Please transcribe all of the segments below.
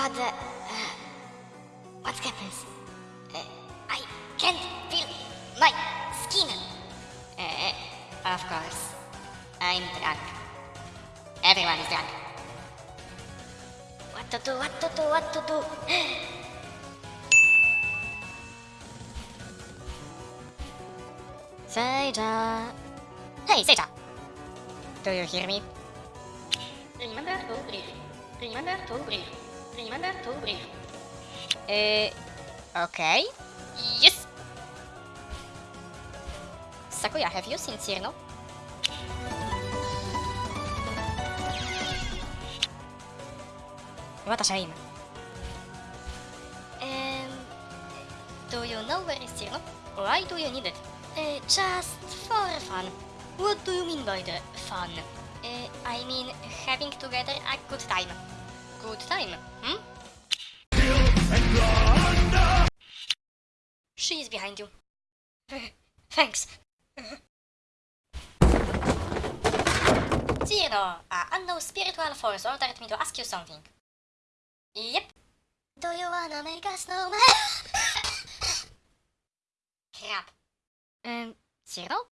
What the... Uh, what happens? Uh, I can't feel my skin. Uh, of course. I'm drunk. Everyone is drunk. What to do, what to do, what to do? Seija. Hey, Seija. Do you hear me? Remember to breathe. Remember to breathe. Remember to breathe. Uh, okay. Yes! Sakuya, have you seen Cirno? What a shame. Um, do you know where is Cirno? Why do you need it? Uh, just for fun. What do you mean by the fun? Uh, I mean having together a good time. Good time, hmm? She is behind you. Thanks. Cirno, a unknown spiritual force ordered me to ask you something. Yep. Do you wanna make a snowman? Crap. Um, Cirno?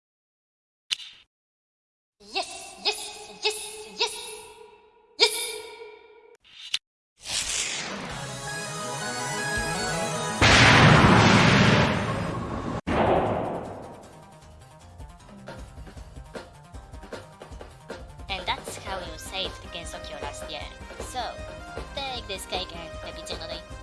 Take this cake and Cirno Day.